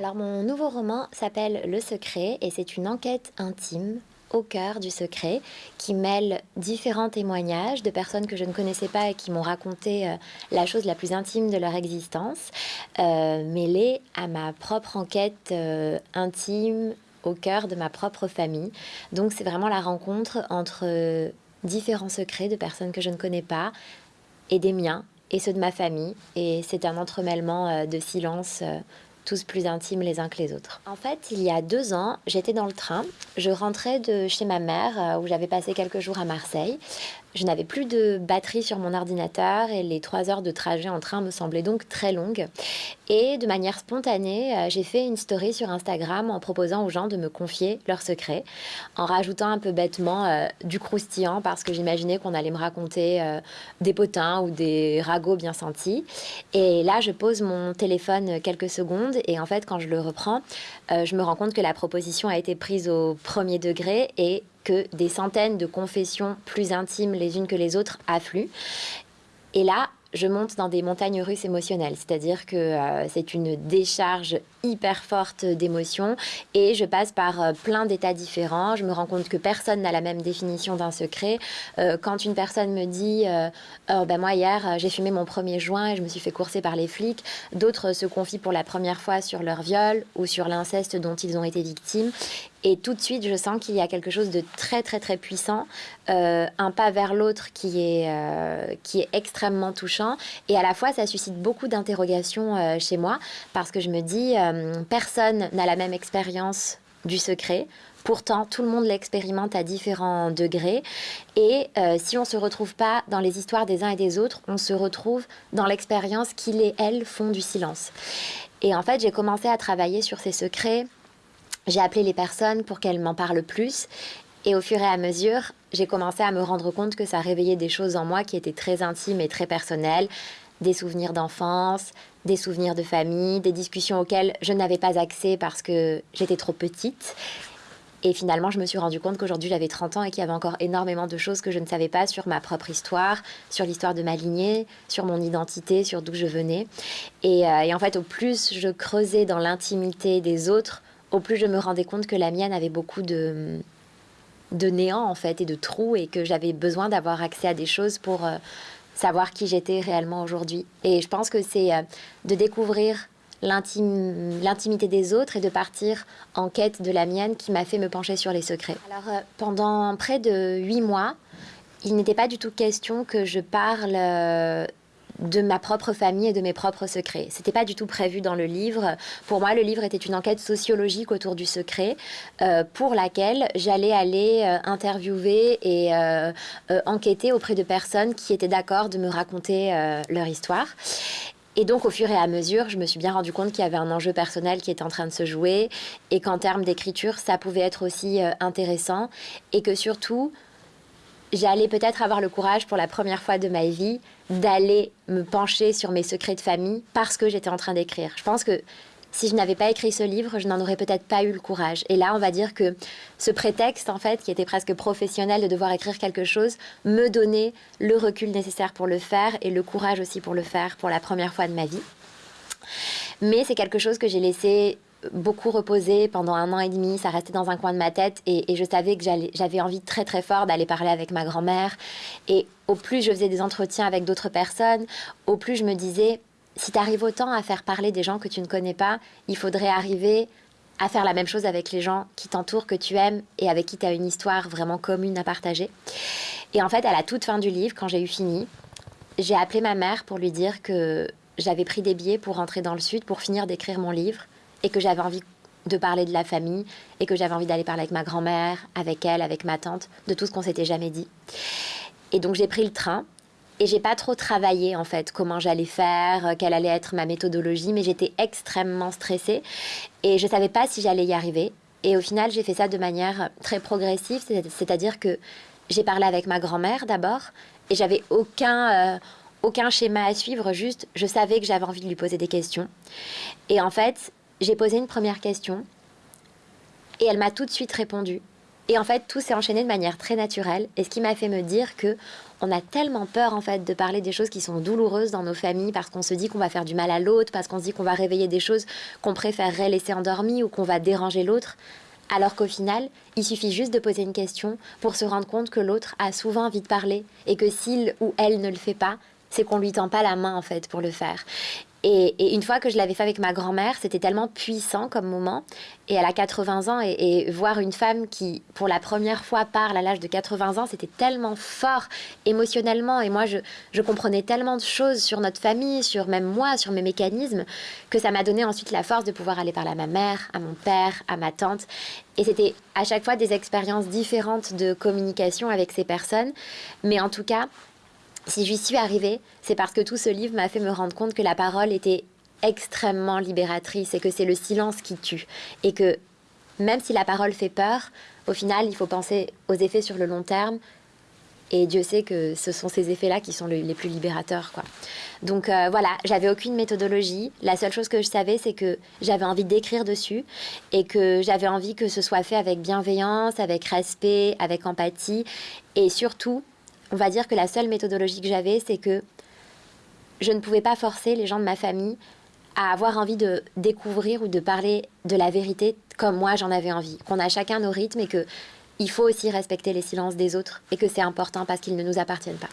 Alors mon nouveau roman s'appelle Le Secret et c'est une enquête intime au cœur du secret qui mêle différents témoignages de personnes que je ne connaissais pas et qui m'ont raconté euh, la chose la plus intime de leur existence, euh, mêlée à ma propre enquête euh, intime au cœur de ma propre famille. Donc c'est vraiment la rencontre entre différents secrets de personnes que je ne connais pas et des miens et ceux de ma famille. Et c'est un entremêlement de silence tous plus intimes les uns que les autres. En fait, il y a deux ans, j'étais dans le train. Je rentrais de chez ma mère, euh, où j'avais passé quelques jours à Marseille. Je n'avais plus de batterie sur mon ordinateur et les trois heures de trajet en train me semblaient donc très longues. Et de manière spontanée, euh, j'ai fait une story sur Instagram en proposant aux gens de me confier leurs secrets, en rajoutant un peu bêtement euh, du croustillant parce que j'imaginais qu'on allait me raconter euh, des potins ou des ragots bien sentis. Et là, je pose mon téléphone quelques secondes et en fait, quand je le reprends, je me rends compte que la proposition a été prise au premier degré et que des centaines de confessions plus intimes les unes que les autres affluent. Et là, je monte dans des montagnes russes émotionnelles, c'est-à-dire que euh, c'est une décharge hyper forte d'émotions et je passe par euh, plein d'états différents. Je me rends compte que personne n'a la même définition d'un secret. Euh, quand une personne me dit oh, ben moi hier j'ai fumé mon premier joint et je me suis fait courser par les flics, d'autres se confient pour la première fois sur leur viol ou sur l'inceste dont ils ont été victimes et tout de suite, je sens qu'il y a quelque chose de très très très puissant, euh, un pas vers l'autre qui, est euh, qui est extrêmement touchant. Et à la fois, ça suscite beaucoup d'interrogations euh, chez moi, parce que je me dis, personne n'a la même expérience du secret. Pourtant, tout le monde l'expérimente à différents degrés. Et si on ne se retrouve pas dans les histoires des uns et des autres, on se retrouve dans l'expérience qu'ils et elles font du silence. Et en fait, j'ai commencé à travailler sur ces secrets j'ai appelé les personnes pour qu'elles m'en parlent plus. Et au fur et à mesure, j'ai commencé à me rendre compte que ça réveillait des choses en moi qui étaient très intimes et très personnelles. Des souvenirs d'enfance, des souvenirs de famille, des discussions auxquelles je n'avais pas accès parce que j'étais trop petite. Et finalement, je me suis rendu compte qu'aujourd'hui, j'avais 30 ans et qu'il y avait encore énormément de choses que je ne savais pas sur ma propre histoire, sur l'histoire de ma lignée, sur mon identité, sur d'où je venais. Et, euh, et, en fait, au plus je creusais dans l'intimité des autres, au plus je me rendais compte que la mienne avait beaucoup de, de néant en fait et de trous et que j'avais besoin d'avoir accès à des choses pour euh, savoir qui j'étais réellement aujourd'hui. Et je pense que c'est euh, de découvrir l'intimité des autres et de partir en quête de la mienne qui m'a fait me pencher sur les secrets. Alors euh, pendant près de huit mois, il n'était pas du tout question que je parle de ma propre famille et de mes propres secrets. C'était pas du tout prévu dans le livre. Pour moi, le livre était une enquête sociologique autour du secret, euh, pour laquelle j'allais aller euh, interviewer et euh, enquêter auprès de personnes qui étaient d'accord de me raconter leur histoire. Et donc, au fur et à mesure, je me suis bien rendu compte qu'il y avait un enjeu personnel qui était en train de se jouer et qu'en termes d'écriture, ça pouvait être aussi intéressant et que surtout, j'allais peut-être avoir le courage pour la première fois de ma vie d'aller me pencher sur mes secrets de famille parce que j'étais en train d'écrire. Je pense que si je n'avais pas écrit ce livre, je n'en aurais peut-être pas eu le courage. Et là, on va dire que ce prétexte, en fait, qui était presque professionnel de devoir écrire quelque chose, me donnait le recul nécessaire pour le faire et le courage aussi pour le faire pour la première fois de ma vie. Mais c'est quelque chose que j'ai laissé beaucoup reposé pendant un an et demi, ça restait dans un coin de ma tête et, je savais que j'avais envie très très fort d'aller parler avec ma grand-mère. Et au plus je faisais des entretiens avec d'autres personnes, au plus je me disais, si tu arrives autant à faire parler des gens que tu ne connais pas, il faudrait arriver à faire la même chose avec les gens qui t'entourent, que tu aimes et avec qui tu as une histoire vraiment commune à partager. Et en fait, à la toute fin du livre, quand j'ai eu fini, j'ai appelé ma mère pour lui dire que j'avais pris des billets pour rentrer dans le sud pour finir d'écrire mon livre et que j'avais envie de parler de la famille et que j'avais envie d'aller parler avec ma grand-mère, avec elle, avec ma tante, de tout ce qu'on s'était jamais dit. Et donc j'ai pris le train et j'ai pas trop travaillé en fait comment j'allais faire, euh, quelle allait être ma méthodologie, mais j'étais extrêmement stressée et je savais pas si j'allais y arriver. Et au final, j'ai fait ça de manière très progressive, c'est-à-dire que j'ai parlé avec ma grand-mère d'abord et j'avais aucun euh, aucun schéma à suivre, juste je savais que j'avais envie de lui poser des questions. Et en fait, j'ai posé une première question et elle m'a tout de suite répondu. Et en fait, tout s'est enchaîné de manière très naturelle. Et ce qui m'a fait me dire que on a tellement peur en fait de parler des choses qui sont douloureuses dans nos familles parce qu'on se dit qu'on va faire du mal à l'autre, parce qu'on se dit qu'on va réveiller des choses qu'on préférerait laisser endormies ou qu'on va déranger l'autre. Alors qu'au final, il suffit juste de poser une question pour se rendre compte que l'autre a souvent envie de parler et que s'il ou elle ne le fait pas, c'est qu'on lui tend pas la main en fait pour le faire. Et, une fois que je l'avais fait avec ma grand-mère, c'était tellement puissant comme moment. Et elle a 80 ans, et, voir une femme qui, pour la première fois, parle à l'âge de 80 ans, c'était tellement fort émotionnellement. Et moi, je, je, comprenais tellement de choses sur notre famille, sur même moi, sur mes mécanismes, que ça m'a donné ensuite la force de pouvoir aller parler à ma mère, à mon père, à ma tante. Et c'était à chaque fois des expériences différentes de communication avec ces personnes. Mais en tout cas, si j'y suis arrivée, c'est parce que tout ce livre m'a fait me rendre compte que la parole était extrêmement libératrice et que c'est le silence qui tue. Et que même si la parole fait peur, au final, il faut penser aux effets sur le long terme. Et Dieu sait que ce sont ces effets-là qui sont les plus libérateurs. Quoi. Donc euh, voilà, j'avais aucune méthodologie. La seule chose que je savais, c'est que j'avais envie d'écrire dessus et que j'avais envie que ce soit fait avec bienveillance, avec respect, avec empathie et surtout on va dire que la seule méthodologie que j'avais, c'est que je ne pouvais pas forcer les gens de ma famille à avoir envie de découvrir ou de parler de la vérité comme moi j'en avais envie. Qu'on a chacun nos rythmes et que il faut aussi respecter les silences des autres et que c'est important parce qu'ils ne nous appartiennent pas.